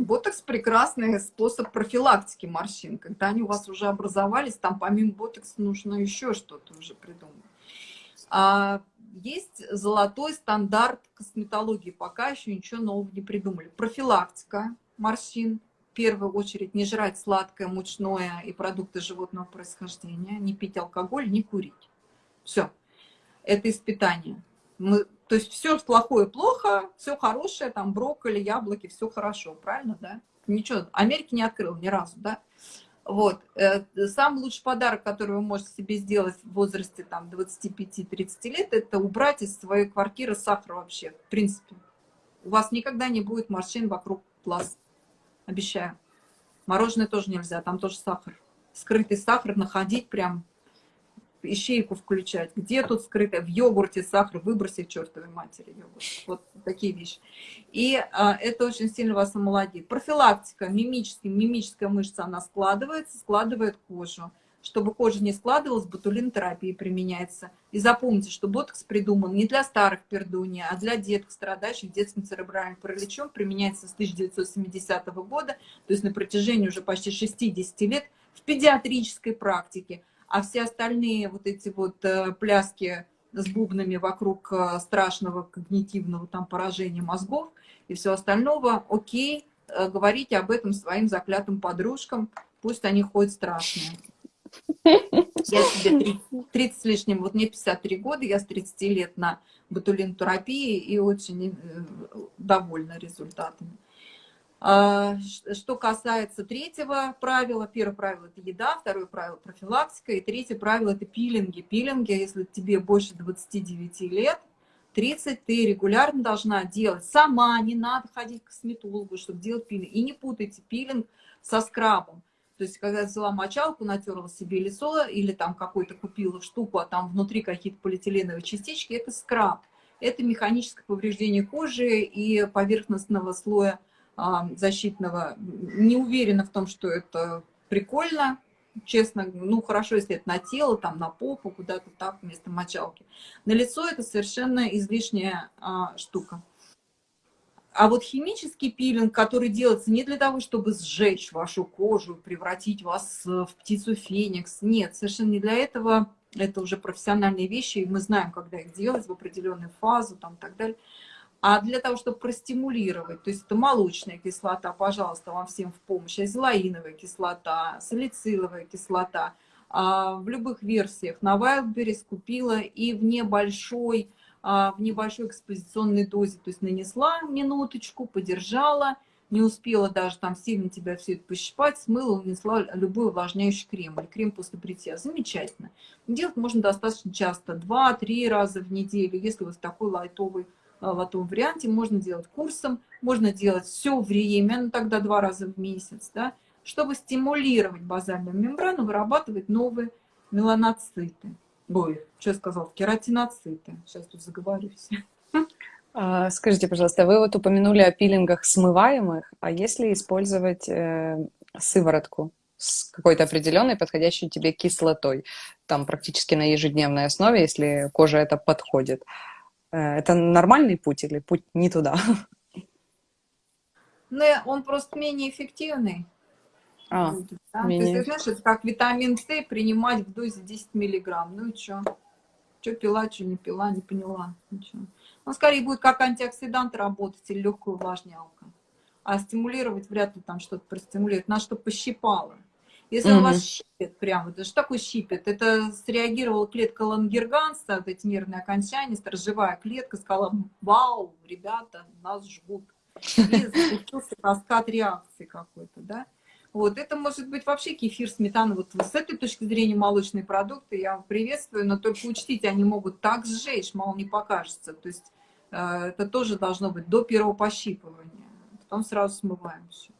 Ботокс – прекрасный способ профилактики морщин. Когда они у вас уже образовались, там помимо ботокса нужно еще что-то уже придумать. А есть золотой стандарт косметологии. Пока еще ничего нового не придумали. Профилактика морщин. В первую очередь не жрать сладкое, мучное и продукты животного происхождения. Не пить алкоголь, не курить. Все. Это испытание. Мы, то есть все плохое плохо, все хорошее, там брокколи, яблоки, все хорошо, правильно, да? Ничего, Америки не открыл ни разу, да? Вот. Э, самый лучший подарок, который вы можете себе сделать в возрасте там 25-30 лет, это убрать из своей квартиры сахар вообще, в принципе. У вас никогда не будет морщин вокруг глаз. Обещаю. Мороженое тоже нельзя, там тоже сахар. Скрытый сахар находить прям ищейку включать. Где тут скрыто? В йогурте сахар, выбросить чертовой матери йогурт. Вот такие вещи. И а, это очень сильно вас омолодит. Профилактика, мимическая, мимическая мышца, она складывается, складывает кожу. Чтобы кожа не складывалась, ботулинотерапия применяется. И запомните, что ботокс придуман не для старых пердунья, а для деток, страдающих детским церебральным параличом. Применяется с 1970 года, то есть на протяжении уже почти 60 лет в педиатрической практике а все остальные вот эти вот э, пляски с бубнами вокруг э, страшного когнитивного там поражения мозгов и все остального, окей, э, говорите об этом своим заклятым подружкам, пусть они ходят страшные. Я себе 30, 30 с лишним, вот мне 53 года, я с 30 лет на ботулинотерапии и очень довольна результатами. А, что касается третьего правила, первое правило – это еда, второе правило – профилактика, и третье правило – это пилинги. Пилинги, если тебе больше 29 лет, 30 ты регулярно должна делать сама, не надо ходить к косметологу, чтобы делать пилинг. И не путайте пилинг со скрабом. То есть, когда взяла мочалку, натерла себе лицо или там какую-то купила штуку, а там внутри какие-то полиэтиленовые частички, это скраб. Это механическое повреждение кожи и поверхностного слоя защитного. Не уверена в том, что это прикольно, честно, ну хорошо, если это на тело, там на попу, куда-то так вместо мочалки. На лицо это совершенно излишняя а, штука. А вот химический пилинг, который делается не для того, чтобы сжечь вашу кожу, превратить вас в птицу феникс, нет, совершенно не для этого. Это уже профессиональные вещи, и мы знаем, когда их делать в определенную фазу, там, и так далее а для того, чтобы простимулировать, то есть это молочная кислота, пожалуйста, вам всем в помощь, азелаиновая кислота, салициловая кислота, а, в любых версиях на Wildberries купила и в небольшой, а, в небольшой экспозиционной дозе, то есть нанесла минуточку, подержала, не успела даже там сильно тебя все это пощипать, смыла, унесла любой увлажняющий крем или крем после бритья. Замечательно. Делать можно достаточно часто, 2-3 раза в неделю, если у вас такой лайтовый в этом варианте можно делать курсом, можно делать все время, ну тогда два раза в месяц, да, чтобы стимулировать базальную мембрану, вырабатывать новые меланоциты. Ой, что я сказал, кератиноциты. Сейчас тут заговорюсь. А, скажите, пожалуйста, вы вот упомянули о пилингах смываемых, а если использовать э, сыворотку с какой-то определенной, подходящей тебе кислотой, там практически на ежедневной основе, если кожа это подходит, Э, это нормальный путь или путь не туда? Ну, он просто менее эффективный. А, да? менее... То есть, знаешь, это как витамин С принимать в дозе 10 миллиграмм. Ну и что? Что пила, что не пила, не поняла. Ничего. Он скорее будет как антиоксидант работать или легкую увлажнялка. А стимулировать вряд ли там что-то простимулирует. Надо, чтобы пощипало. Если угу. он вас щипет прямо, это что такое щипет? Это среагировала клетка Лангерганса, вот эти нервные окончания, сторожевая клетка, сказала, вау, ребята, нас жгут. И запустился каскад реакции какой-то, да? Вот, это может быть вообще кефир, сметана. Вот с этой точки зрения молочные продукты я приветствую, но только учтите, они могут так сжечь, мало не покажется. То есть э, это тоже должно быть до первого пощипывания. Потом сразу смываем все.